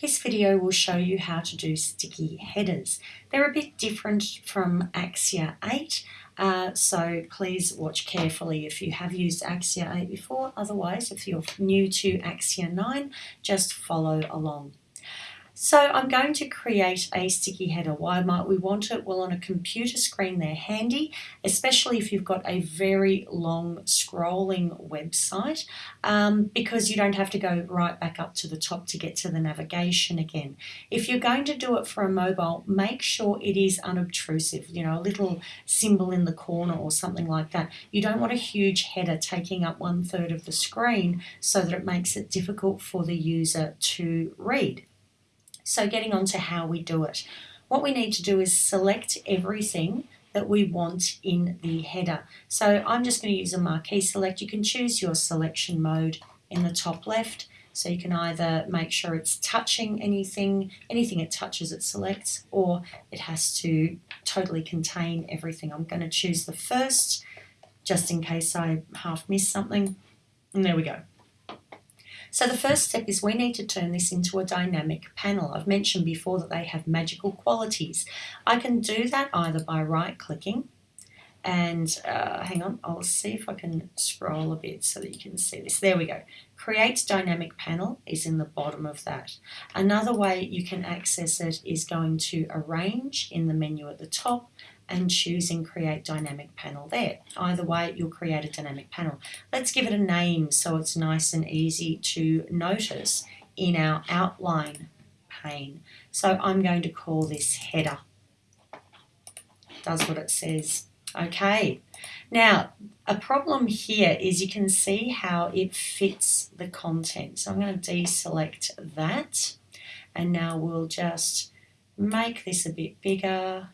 This video will show you how to do sticky headers. They're a bit different from Axure 8, uh, so please watch carefully if you have used Axure 8 before. Otherwise, if you're new to Axure 9, just follow along. So I'm going to create a sticky header. Why might we want it? Well, on a computer screen, they're handy, especially if you've got a very long scrolling website, um, because you don't have to go right back up to the top to get to the navigation again. If you're going to do it for a mobile, make sure it is unobtrusive, you know, a little symbol in the corner or something like that. You don't want a huge header taking up one third of the screen so that it makes it difficult for the user to read. So getting on to how we do it. What we need to do is select everything that we want in the header. So I'm just going to use a marquee select. You can choose your selection mode in the top left. So you can either make sure it's touching anything, anything it touches it selects, or it has to totally contain everything. I'm going to choose the first, just in case I half miss something. And there we go. So the first step is we need to turn this into a dynamic panel. I've mentioned before that they have magical qualities. I can do that either by right clicking and uh, hang on, I'll see if I can scroll a bit so that you can see this. There we go. Create dynamic panel is in the bottom of that. Another way you can access it is going to arrange in the menu at the top and choosing create dynamic panel there. Either way, you'll create a dynamic panel. Let's give it a name so it's nice and easy to notice in our outline pane. So I'm going to call this header. Does what it says. Okay. Now, a problem here is you can see how it fits the content. So I'm going to deselect that. And now we'll just make this a bit bigger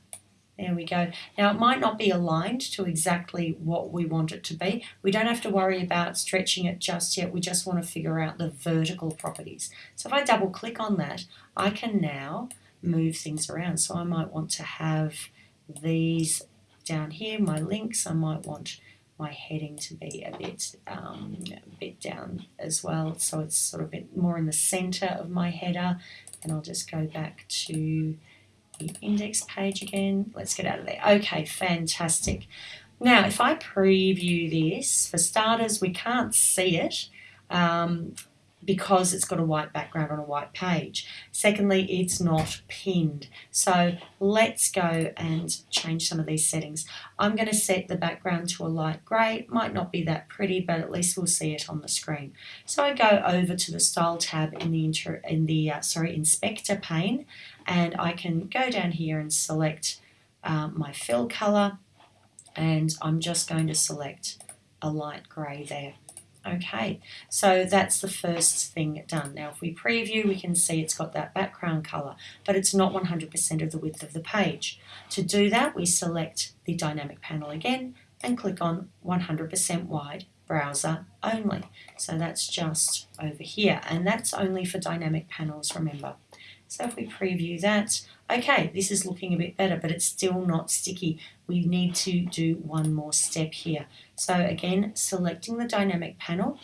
there we go. Now it might not be aligned to exactly what we want it to be. We don't have to worry about stretching it just yet. We just want to figure out the vertical properties. So if I double click on that, I can now move things around. So I might want to have these down here, my links. I might want my heading to be a bit, um, a bit down as well. So it's sort of a bit more in the center of my header. And I'll just go back to index page again. Let's get out of there. Okay, fantastic. Now, if I preview this, for starters, we can't see it um, because it's got a white background on a white page. Secondly, it's not pinned. So let's go and change some of these settings. I'm going to set the background to a light grey. It Might not be that pretty, but at least we'll see it on the screen. So I go over to the Style tab in the, in the uh, sorry Inspector pane and I can go down here and select um, my fill color and I'm just going to select a light grey there. Okay, so that's the first thing done. Now if we preview we can see it's got that background colour but it's not 100% of the width of the page. To do that we select the dynamic panel again and click on 100% wide browser only. So that's just over here and that's only for dynamic panels remember. So if we preview that, okay, this is looking a bit better, but it's still not sticky. We need to do one more step here. So again, selecting the dynamic panel,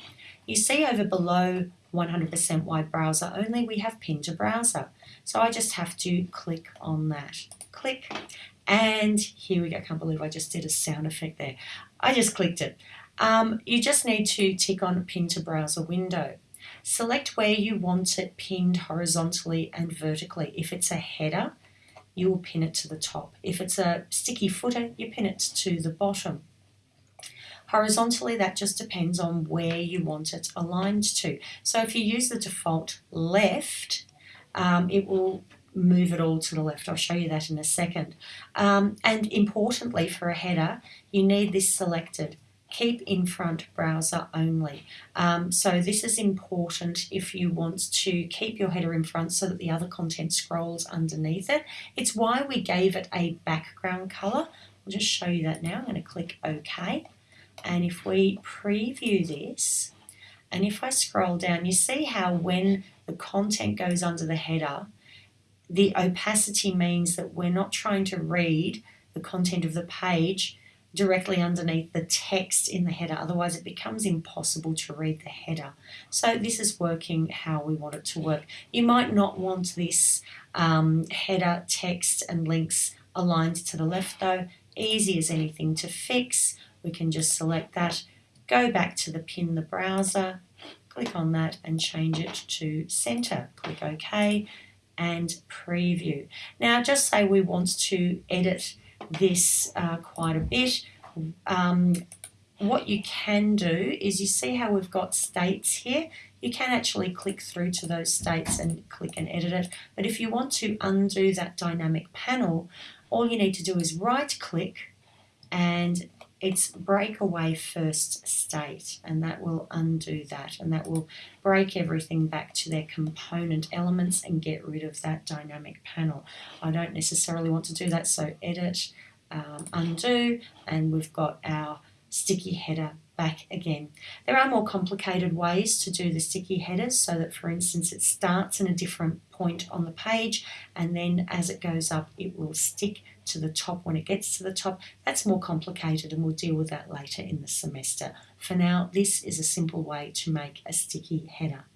you see over below 100% wide browser only, we have pin to browser. So I just have to click on that. Click, and here we go. I can't believe I just did a sound effect there. I just clicked it. Um, you just need to tick on pin to browser window. Select where you want it pinned horizontally and vertically. If it's a header, you will pin it to the top. If it's a sticky footer, you pin it to the bottom. Horizontally, that just depends on where you want it aligned to. So if you use the default left, um, it will move it all to the left. I'll show you that in a second. Um, and importantly for a header, you need this selected keep in front browser only. Um, so this is important if you want to keep your header in front so that the other content scrolls underneath it. It's why we gave it a background color. I'll just show you that now. I'm going to click OK. And if we preview this, and if I scroll down, you see how when the content goes under the header, the opacity means that we're not trying to read the content of the page directly underneath the text in the header, otherwise, it becomes impossible to read the header. So, this is working how we want it to work. You might not want this um, header, text, and links aligned to the left, though. Easy as anything to fix. We can just select that, go back to the pin the browser, click on that, and change it to center. Click OK and preview. Now, just say we want to edit this uh, quite a bit. Um, what you can do is you see how we've got states here. You can actually click through to those states and click and edit it. But if you want to undo that dynamic panel, all you need to do is right click and it's breakaway first state and that will undo that and that will break everything back to their component elements and get rid of that dynamic panel. I don't necessarily want to do that so edit, um, undo and we've got our sticky header back again. There are more complicated ways to do the sticky headers so that for instance it starts in a different point on the page and then as it goes up it will stick to the top when it gets to the top. That's more complicated and we'll deal with that later in the semester. For now this is a simple way to make a sticky header.